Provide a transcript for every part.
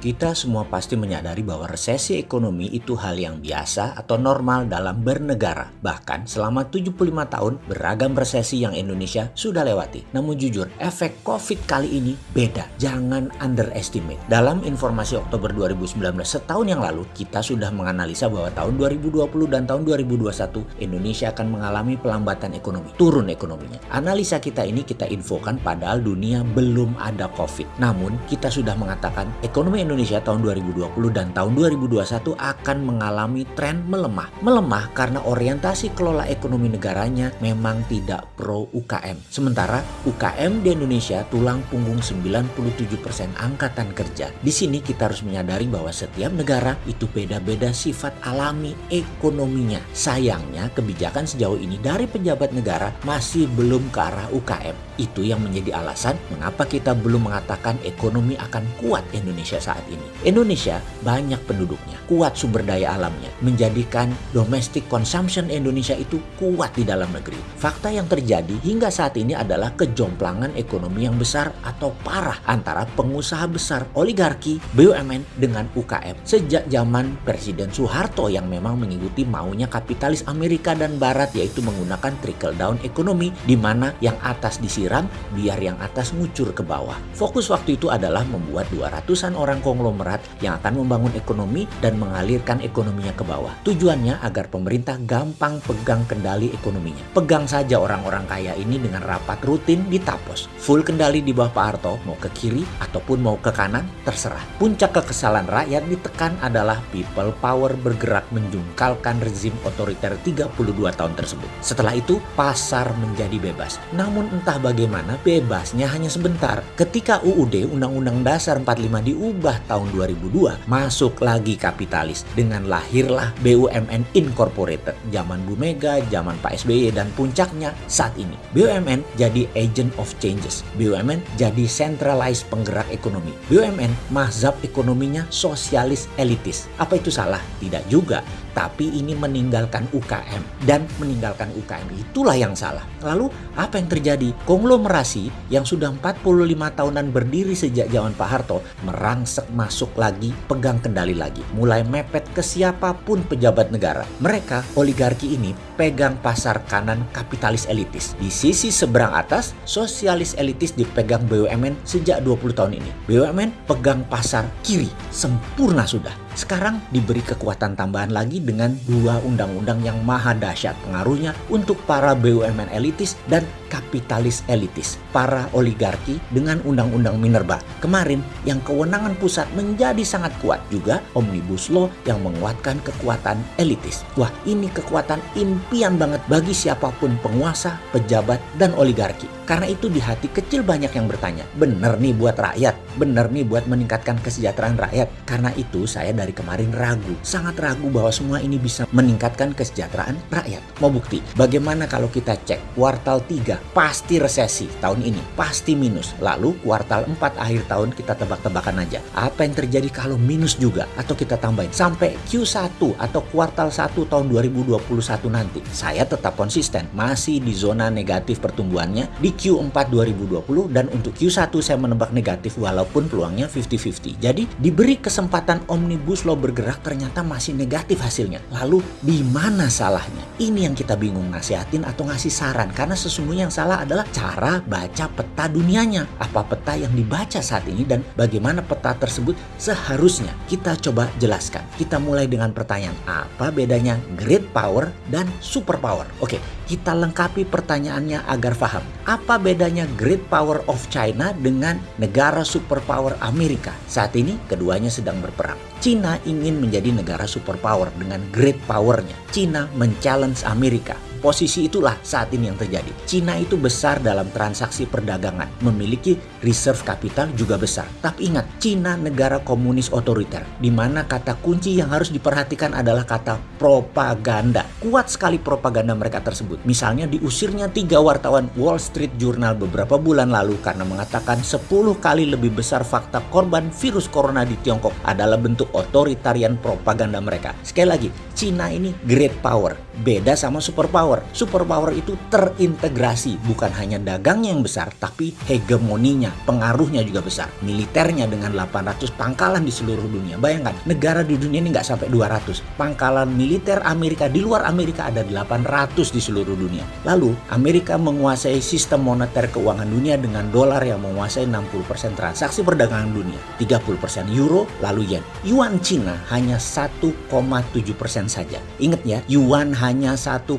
Kita semua pasti menyadari bahwa resesi ekonomi itu hal yang biasa atau normal dalam bernegara. Bahkan selama 75 tahun beragam resesi yang Indonesia sudah lewati. Namun jujur, efek COVID kali ini beda. Jangan underestimate. Dalam informasi Oktober 2019 setahun yang lalu, kita sudah menganalisa bahwa tahun 2020 dan tahun 2021 Indonesia akan mengalami pelambatan ekonomi, turun ekonominya. Analisa kita ini kita infokan padahal dunia belum ada COVID. Namun kita sudah mengatakan ekonomi Indonesia tahun 2020 dan tahun 2021 akan mengalami tren melemah. Melemah karena orientasi kelola ekonomi negaranya memang tidak pro UKM. Sementara UKM di Indonesia tulang punggung 97% angkatan kerja. Di sini kita harus menyadari bahwa setiap negara itu beda-beda sifat alami ekonominya. Sayangnya kebijakan sejauh ini dari pejabat negara masih belum ke arah UKM. Itu yang menjadi alasan mengapa kita belum mengatakan ekonomi akan kuat Indonesia saat ini. Indonesia banyak penduduknya, kuat sumber daya alamnya, menjadikan domestic consumption Indonesia itu kuat di dalam negeri. Fakta yang terjadi hingga saat ini adalah kejomplangan ekonomi yang besar atau parah antara pengusaha besar oligarki BUMN dengan UKM. Sejak zaman Presiden Soeharto yang memang mengikuti maunya kapitalis Amerika dan Barat yaitu menggunakan trickle down ekonomi di mana yang atas disiram biar yang atas ngucur ke bawah. Fokus waktu itu adalah membuat 200-an orang konglomerat yang akan membangun ekonomi dan mengalirkan ekonominya ke bawah. Tujuannya agar pemerintah gampang pegang kendali ekonominya. Pegang saja orang-orang kaya ini dengan rapat rutin di Tapos. Full kendali di bawah Pak Harto, mau ke kiri ataupun mau ke kanan, terserah. Puncak kekesalan rakyat ditekan adalah people power bergerak menjungkalkan rezim otoriter 32 tahun tersebut. Setelah itu, pasar menjadi bebas. Namun entah bagaimana bebasnya hanya sebentar. Ketika UUD Undang-Undang Dasar 45 diubah tahun 2002 masuk lagi kapitalis dengan lahirlah BUMN Incorporated zaman Bu Mega, zaman Pak SBY dan puncaknya saat ini. BUMN jadi agent of changes. BUMN jadi centralized penggerak ekonomi. BUMN mazhab ekonominya sosialis elitis. Apa itu salah? Tidak juga tapi ini meninggalkan UKM dan meninggalkan UKM itulah yang salah. Lalu apa yang terjadi? Konglomerasi yang sudah 45 tahunan berdiri sejak zaman Pak Harto merangsek masuk lagi, pegang kendali lagi, mulai mepet ke siapa pun pejabat negara. Mereka oligarki ini pegang pasar kanan kapitalis elitis. Di sisi seberang atas, sosialis elitis dipegang BUMN sejak 20 tahun ini. BUMN pegang pasar kiri, sempurna sudah. Sekarang diberi kekuatan tambahan lagi dengan dua undang-undang yang maha dahsyat pengaruhnya untuk para BUMN elitis dan kapitalis elitis, para oligarki dengan undang-undang Minerba. Kemarin yang kewenangan pusat menjadi sangat kuat juga Omnibus Law yang menguatkan kekuatan elitis. Wah ini kekuatan impian banget bagi siapa pun penguasa, pejabat, dan oligarki. Karena itu di hati kecil banyak yang bertanya, bener nih buat rakyat, bener nih buat meningkatkan kesejahteraan rakyat. Karena itu saya dari kemarin ragu, sangat ragu bahwa semua ini bisa meningkatkan kesejahteraan rakyat. Mau bukti, bagaimana kalau kita cek kuartal 3 pasti resesi tahun ini, pasti minus. Lalu kuartal 4 akhir tahun kita tebak-tebakan aja. Apa yang terjadi kalau minus juga? Atau kita tambahin sampai Q1 atau kuartal 1 tahun 2021 nanti. Saya tetap konsisten, masih di zona negatif pertumbuhannya di Q4 2020 dan untuk Q1 saya menebak negatif walaupun peluangnya 50-50. Jadi diberi kesempatan Omnibus Law bergerak ternyata masih negatif hasilnya. Lalu di mana salahnya? Ini yang kita bingung nasihatin atau ngasih saran karena sesungguhnya yang salah adalah cara baca peta dunianya. Apa peta yang dibaca saat ini dan bagaimana peta tersebut seharusnya kita coba jelaskan. Kita mulai dengan pertanyaan apa bedanya great power dan super power. Oke, kita lengkapi pertanyaannya agar paham. Apa bedanya great power of China dengan negara superpower Amerika? Saat ini keduanya sedang berperang. China ingin menjadi negara superpower dengan great powernya. China men-challenge Amerika Posisi itulah saat ini yang terjadi. Cina itu besar dalam transaksi perdagangan, memiliki reserve capital juga besar. Tapi ingat, Cina negara komunis otoriter, di mana kata kunci yang harus diperhatikan adalah kata propaganda. Kuat sekali propaganda mereka tersebut. Misalnya diusirnya tiga wartawan Wall Street Journal beberapa bulan lalu karena mengatakan 10 kali lebih besar fakta korban virus corona di Tiongkok adalah bentuk otoritarian propaganda mereka. Sekali lagi, Cina ini great power. Beda sama superpower. Superpower itu terintegrasi, bukan hanya dagangnya yang besar, tapi hegemoninya, pengaruhnya juga besar. Militernya dengan 800 pangkalan di seluruh dunia. Bayangkan, negara di dunia ini nggak sampai 200. Pangkalan militer Amerika di luar Amerika ada 800 di seluruh dunia. Lalu, Amerika menguasai sistem moneter keuangan dunia dengan dolar yang menguasai 60% transaksi perdagangan dunia, 30% euro, lalu yen. Yuan Cina hanya 1,7% saja. Ingat ya, Yuan hanya 1,7%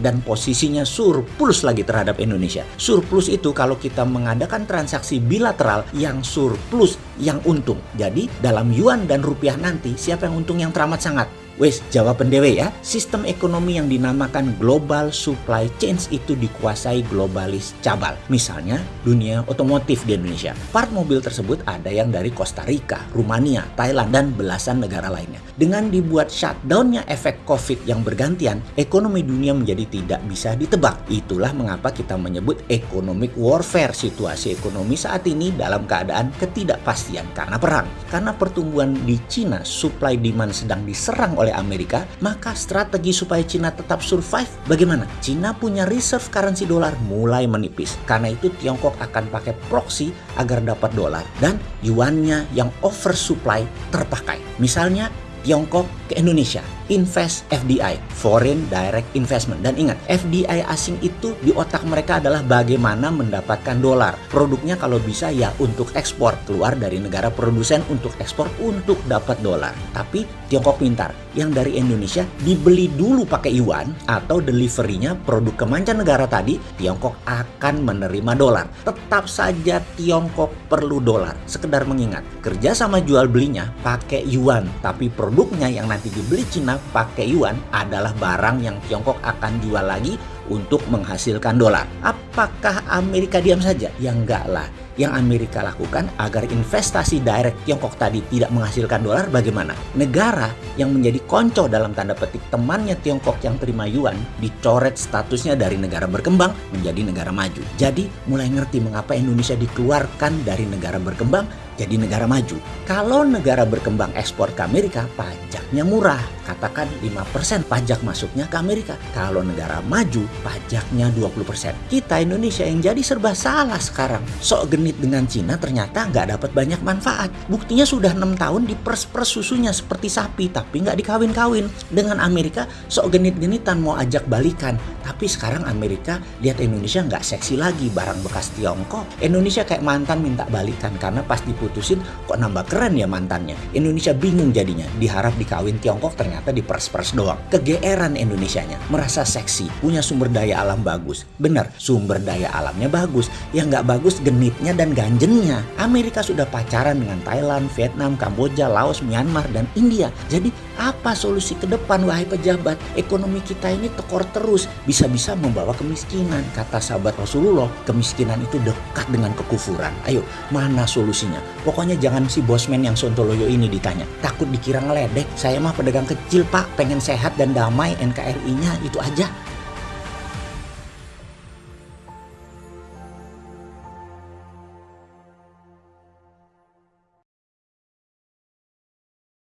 dan posisinya surplus lagi terhadap Indonesia. Surplus itu kalau kita mengadakan transaksi bilateral yang surplus yang untung. Jadi dalam Yuan dan rupiah nanti siapa yang untung yang teramat sangat? Wes, jawaban dewe ya. Sistem ekonomi yang dinamakan global supply chain itu dikuasai globalis cabal. Misalnya, dunia otomotif di Indonesia. Part mobil tersebut ada yang dari Costa Rica, Rumania, Thailand, dan belasan negara lainnya. Dengan dibuat shutdownnya efek COVID yang bergantian, ekonomi dunia menjadi tidak bisa ditebak. Itulah mengapa kita menyebut economic warfare situasi ekonomi saat ini dalam keadaan ketidakpastian karena perang. Karena pertumbuhan di Cina, supply demand sedang diserang oleh Amerika, maka strategi supaya Cina tetap survive bagaimana? Cina punya reserve currency dolar mulai menipis. Karena itu Tiongkok akan pakai proxy agar dapat dolar dan yuannya yang oversupply terpakai. Misalnya Tiongkok ke Indonesia invest FDI, foreign direct investment. Dan ingat, FDI asing itu di otak mereka adalah bagaimana mendapatkan dolar. Produknya kalau bisa ya untuk ekspor, keluar dari negara produsen untuk ekspor untuk dapat dolar. Tapi Tiongkok pintar, yang dari Indonesia dibeli dulu pakai yuan atau deliverynya produk ke mancanegara tadi, Tiongkok akan menerima dolar. Tetap saja Tiongkok perlu dolar. Sekedar mengingat, kerja sama jual belinya pakai yuan, tapi produknya yang nanti dibeli Cina pakai yuan adalah barang yang Tiongkok akan jual lagi untuk menghasilkan dolar. Apakah Amerika diam saja? Ya enggak lah. Yang Amerika lakukan agar investasi direct Tiongkok tadi tidak menghasilkan dolar bagaimana? Negara yang menjadi konco dalam tanda petik temannya Tiongkok yang terima yuan dicoret statusnya dari negara berkembang menjadi negara maju. Jadi mulai ngerti mengapa Indonesia dikeluarkan dari negara berkembang jadi negara maju. Kalau negara berkembang ekspor ke Amerika, pajaknya murah. Katakan 5% pajak masuknya ke Amerika. Kalau negara maju, pajaknya 20%. Kita Indonesia yang jadi serba salah sekarang. Sok genit dengan Cina ternyata nggak dapat banyak manfaat. Buktinya sudah enam tahun dipers-pers susunya seperti sapi, tapi nggak dikawin-kawin. Dengan Amerika, sok genit-genitan mau ajak balikan. Tapi sekarang Amerika lihat Indonesia nggak seksi lagi barang bekas Tiongkok. Indonesia kayak mantan minta balikan karena pas diputusin kok nambah keren ya mantannya. Indonesia bingung jadinya. Diharap dikawin Tiongkok ternyata dipers-pers doang. Kegeeran Indonesianya. Merasa seksi, punya sumber daya alam bagus. Benar, sumber daya alamnya bagus. Yang nggak bagus genitnya dan ganjennya. Amerika sudah pacaran dengan Thailand, Vietnam, Kamboja, Laos, Myanmar, dan India. Jadi apa solusi ke depan wahai pejabat? Ekonomi kita ini tekor terus. Bisa-bisa membawa kemiskinan. Kata sahabat Rasulullah, kemiskinan itu dekat dengan kekufuran. Ayo, mana solusinya? Pokoknya jangan si bosman yang sontoloyo ini ditanya. Takut dikira ngeledek. Saya mah pedagang kecil pak, pengen sehat dan damai NKRI-nya itu aja.